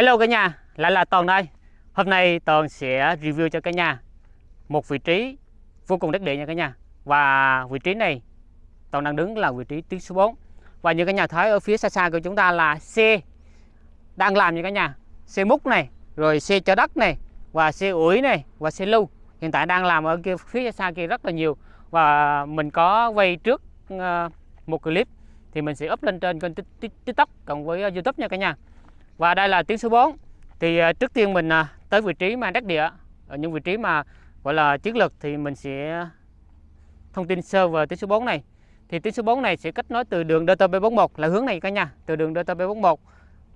Hello cả nhà, lại là Toàn đây. Hôm nay Toàn sẽ review cho cả nhà một vị trí vô cùng đắc địa nha cả nhà. Và vị trí này Toàn đang đứng là vị trí tuyến số 4. Và như cả nhà thấy ở phía xa xa của chúng ta là xe đang làm nha cả nhà. Xe múc này, rồi xe chở đất này, và xe ủi này, và xe lưu. Hiện tại đang làm ở kia phía xa xa kia rất là nhiều. Và mình có quay trước ờ, một clip thì mình sẽ up lên trên kênh TikTok cộng với ờ, YouTube nha cả nhà và đây là tiếng số 4 thì à, trước tiên mình à, tới vị trí mà đắc địa, ở những vị trí mà, gọi là, chiến lược thì mình sẽ thông tin sơ về tiếng số 4 này. Thì tiếng số 4 này sẽ kết nối từ đường DTP41 là hướng này cả nhà, từ đường DTP41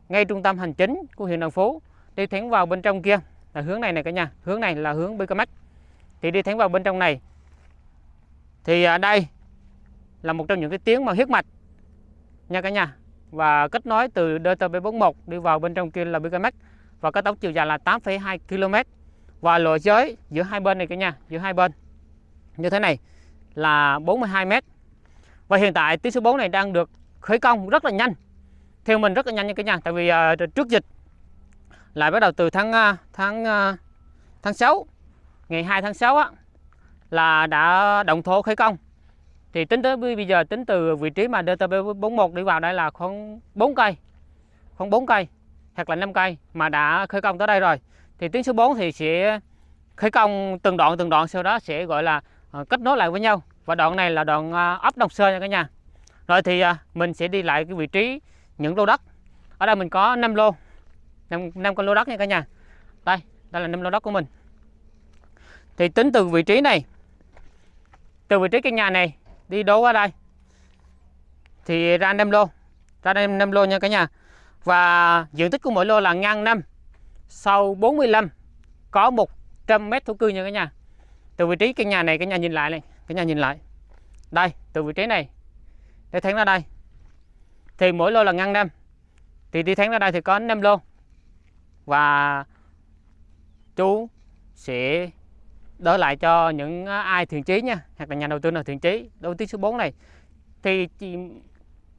ngay trung tâm hành chính của huyện Đồng Phú, đi thẳng vào bên trong kia, là hướng này này cả nhà, hướng này là hướng BKMX thì đi thẳng vào bên trong này, thì ở đây là một trong những cái tiếng mà huyết mạch nha cả nhà và kết nối từ DTP41 đi vào bên trong kia là BKMX và có tổng chiều dài là 8,2 km và lộ giới giữa hai bên này cả nhà giữa hai bên. Như thế này là 42 m và hiện tại tuyến số 4 này đang được khởi công rất là nhanh. Theo mình rất là nhanh nha cả nhà tại vì uh, trước dịch lại bắt đầu từ tháng uh, tháng uh, tháng 6 ngày 2 tháng 6 á, là đã động thổ khởi công thì tính tới bây giờ tính từ vị trí mà DTP41 đi vào đây là khoảng 4 cây. Khoảng 4 cây hoặc là 5 cây mà đã khởi công tới đây rồi. Thì tuyến số 4 thì sẽ khởi công từng đoạn từng đoạn sau đó sẽ gọi là ờ, kết nối lại với nhau. Và đoạn này là đoạn ờ, ấp Đồng Sơ nha cả nhà. Rồi thì ờ, mình sẽ đi lại cái vị trí những lô đất. Ở đây mình có 5 lô 5, 5 con lô đất nha cả nhà. Đây đây là 5 lô đất của mình. Thì tính từ vị trí này từ vị trí căn nhà này đi đổ qua đây? Thì ra 5 lô. Ra năm 5 lô nha cả nhà. Và diện tích của mỗi lô là ngang năm sau 45 có 100 mét thổ cư nha cả nhà. Từ vị trí căn nhà này cả nhà nhìn lại này. Cả nhà nhìn lại. Đây, từ vị trí này. Để thắng ra đây. Thì mỗi lô là ngang năm. Thì đi thắng ra đây thì có 5 lô. Và chú sẽ đỡ lại cho những ờ, ai thiện chí nha hoặc là nhà đầu tư nào thiện chí đầu tư số 4 này thì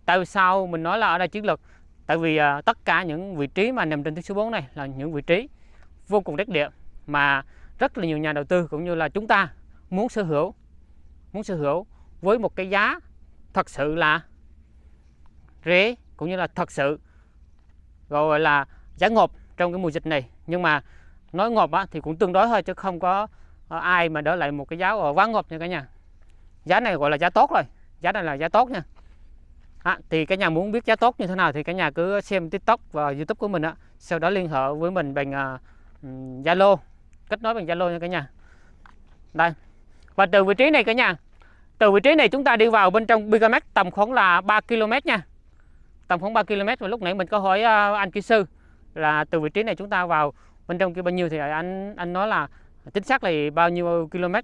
tại sao mình nói là ở đây chiến lược? Tại vì uh, tất cả những vị trí mà nằm trên tuyến số 4 này là những vị trí vô cùng đắc địa mà rất là nhiều nhà đầu tư cũng như là chúng ta muốn sở hữu muốn sở hữu với một cái giá thật sự là rẻ cũng như là thật sự gọi là giá ngộp trong cái mùa dịch này. Nhưng mà nói ngộp á, thì cũng tương đối thôi chứ không có Ờ, ai mà đỡ lại một cái giá ờ, quá ngộp nha cả nhà. Giá này gọi là giá tốt rồi. Giá này là giá tốt nha. À, thì cả nhà muốn biết giá tốt như thế nào thì cả nhà cứ xem tiktok và youtube của mình á. Sau đó liên hệ với mình bằng à, zalo. Uh, kết nối bằng zalo nha cả nhà. Đây. Và từ vị trí này cả nhà từ vị trí này chúng ta đi vào bên trong Bigamex tầm khoảng là 3 km nha. Tầm khoảng 3 km và lúc nãy mình có hỏi uh, anh kỹ sư là từ vị trí này chúng ta vào bên trong kia bao nhiêu thì anh anh nói là chính xác là bao nhiêu km?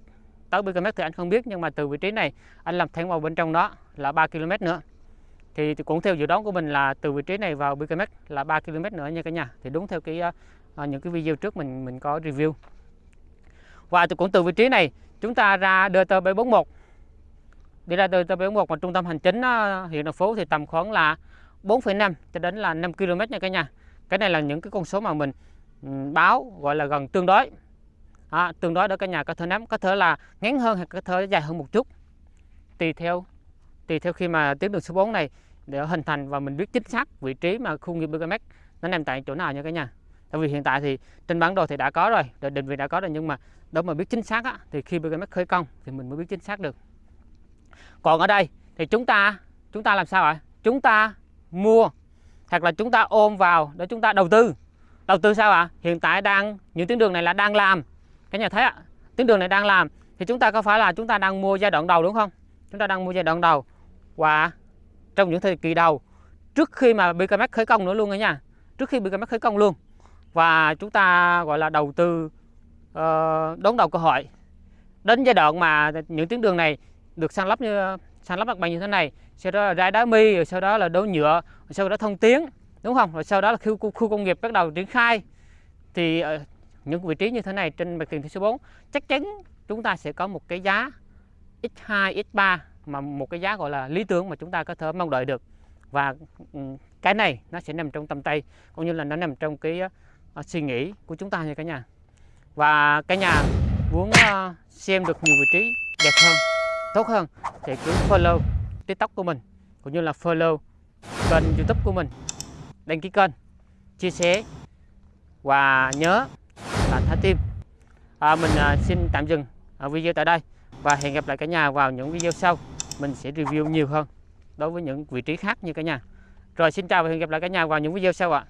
Tới km thì anh không biết nhưng mà từ vị trí này anh làm thẳng vào bên trong đó là 3 km nữa. Thì cũng theo dự đoán của mình là từ vị trí này vào km là 3 km nữa nha cả nhà. Thì đúng theo cái uh, những cái video trước mình mình có review. Và cũng từ vị trí này chúng ta ra DT741 đi ra DT741 và trung tâm hành chính uh, huyện thành phố thì tầm khoảng là 4,5 cho đến là 5 km nha cả nhà. Cái này là những cái con số mà mình ừ, báo gọi là gần tương đối à, tương đối đó cả nhà có thể nắm có thể là ngắn hơn hoặc có thể dài hơn một chút. Tùy theo tùy theo khi mà tuyến đường số 4 này để hình thành và mình biết chính xác vị trí mà khu nghiệp BKMX nó nằm tại chỗ nào nha cả nhà. Tại vì hiện tại thì trên bản đồ thì đã có rồi để định vị đã có rồi nhưng mà để mà biết chính xác á, thì khi BKMX khởi công thì mình mới biết chính xác được. Còn ở đây thì chúng ta chúng ta làm sao ạ? Chúng ta mua hoặc là chúng ta ôm vào để chúng ta đầu tư. Đầu tư sao ạ? Hiện tại đang những tuyến đường này là đang làm cả nhà thấy ạ tuyến đường này đang làm thì chúng ta có phải là chúng ta đang mua giai đoạn đầu đúng không? Chúng ta đang mua giai đoạn đầu. Và trong những thời kỳ đầu trước khi mà BKMX khởi công nữa luôn cả nha trước khi BKMX khởi công luôn và chúng ta gọi là đầu tư uh, đón đầu cơ hội. Đến giai đoạn mà những tuyến đường này được san lấp như san lấp mặt bằng như thế này sau đó là rải đá mi rồi sau đó là đổ nhựa rồi sau đó thông tuyến đúng không? Rồi sau đó là khu, khu công nghiệp bắt đầu triển khai. Thì ờ, những vị trí như thế này trên mặt tiền số 4 chắc chắn chúng ta sẽ có một cái giá x2 x3 mà một cái giá gọi là lý tưởng mà chúng ta có thể mong đợi được. Và ừ, cái này nó sẽ nằm trong tầm tay cũng như là nó nằm trong cái uh, suy nghĩ của chúng ta nha cả nhà. Và cả nhà muốn uh, xem được nhiều vị trí đẹp hơn tốt hơn thì cứ follow tiktok của mình cũng như là follow kênh youtube của mình. Đăng ký kênh chia sẻ và nhớ là thả tim. À, mình à, xin tạm dừng ở video tại đây và hẹn gặp lại cả nhà vào những video sau. Mình sẽ review nhiều hơn đối với những vị trí khác như cả nhà. Rồi xin chào và hẹn gặp lại cả nhà vào những video sau ạ.